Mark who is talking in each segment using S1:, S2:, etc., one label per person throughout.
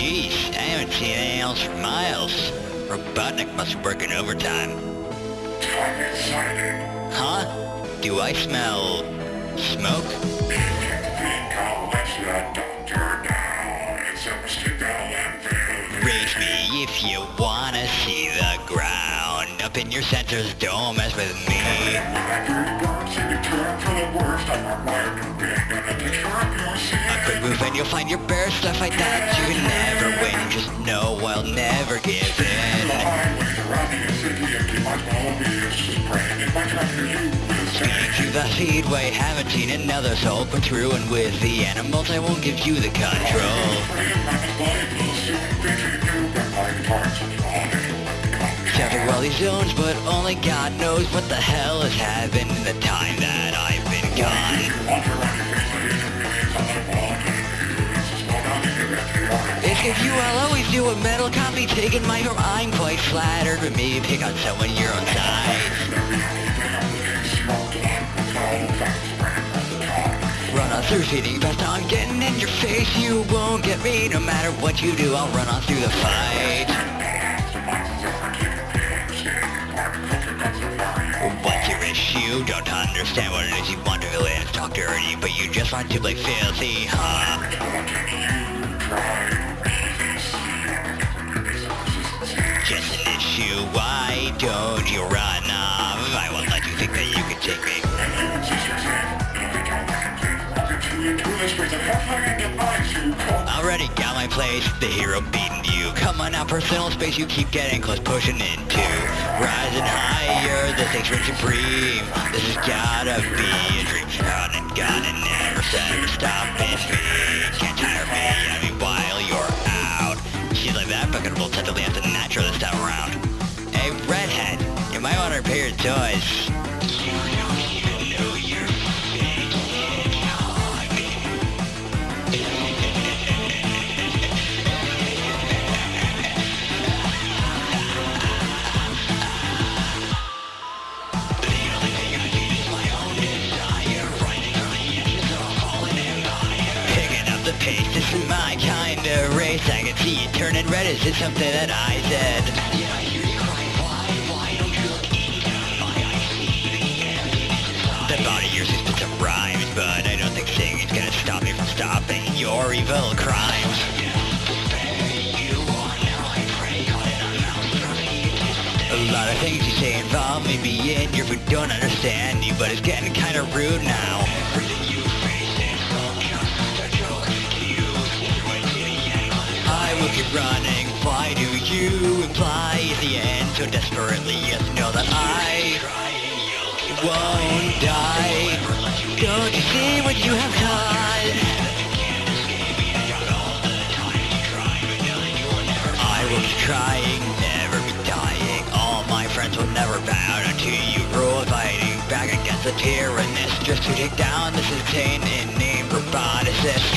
S1: ain't seen anything else for miles. Robotnik must be working overtime.
S2: Time exciting.
S1: Huh? Do I smell... smoke?
S2: Think I'll let you doctor now. It's a mosquito and.
S1: Raise me if you wanna see the ground. Up in your centers, don't mess with me. A quick move and you'll find your bare stuff like that. You can never win, just know I'll never give in.
S2: highways around the city empty. My small is just praying if I come to
S1: the speedway, haven't seen another soul come through, and with the animals I won't give you the control.
S2: Praying my body will soon visit you. But my guitar's on it.
S1: Traffic all these zones, but only God knows what the hell has happened in the time that I've been gone. Do a metal copy taking my form, I'm quite flattered with me pick on someone your own size. Run on through feeding fast, I'm getting in your face, you won't get me no matter what you do, I'll run on through the fight. What's your issue? Don't understand what it is you want to villain talk dirty, but you just want to play filthy, huh? Why don't you run off? I won't let you think that you can take me. Already got my place, the hero beating you. Come on now, personal space you keep getting close, pushing into. Rising higher, the stakes reach supreme. This has gotta be a dream. God and God and never said stop pace, this is my kind of race. I can see you turning red. Is this something that I said? Evil crimes. A lot of things you say involve me being your food don't understand you, but it's getting kinda rude now. I will keep running. Why do you imply at the end so desperately? Yes, know that I won't die. Don't you see what you have will never bow until you. Rule fighting back against the tyrannist just to take down this insane inane roboticist.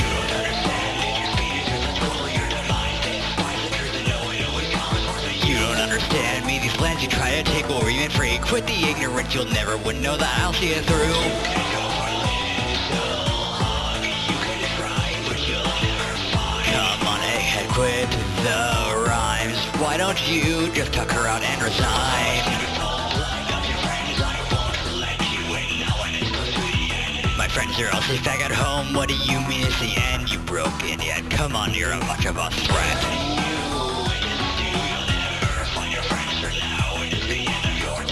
S1: You don't understand me, these plans you try to take over you ain't free. Quit the ignorance, you'll never would know that I'll see it through. Don't you just tuck her out and resign? My friends are all safe back at home. What do you mean it's the end? You broke in yet? Come on, you're a much of a threat.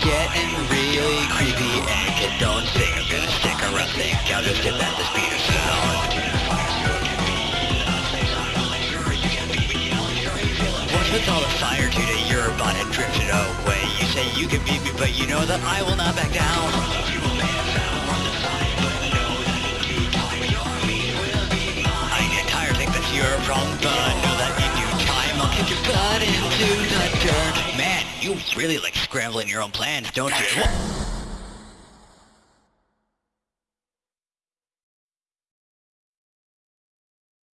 S1: Getting really creepy and you don't think I'm gonna stick around. Think I'll just dip at With all the fire today, your bot had drifted away. You say you can beat me, but you know that I will not back down. I get tired, think that's your problem, but know that in due time I'll kick your butt into the dirt. Man, you really like scrambling your own plans, don't you?